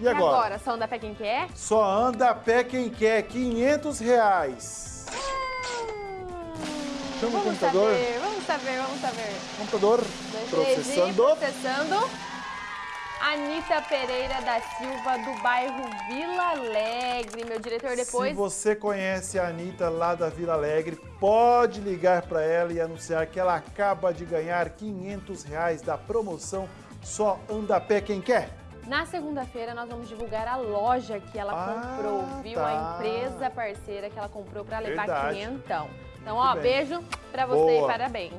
E agora? agora, só anda a pé quem quer? Só anda a pé quem quer, 500 reais. Chama o computador. saber, vamos saber, vamos saber. Computador Dois, processando. processando. Anitta Pereira da Silva, do bairro Vila Alegre. Meu diretor, depois... Se você conhece a Anitta lá da Vila Alegre, pode ligar para ela e anunciar que ela acaba de ganhar 500 reais da promoção Só Anda a Pé Quem Quer. Na segunda-feira nós vamos divulgar a loja que ela Ah, comprou, viu? tá. A empresa parceira que ela comprou para levar Verdade. quinhentão. Então, Muito ó, bem. beijo pra você Boa. e parabéns.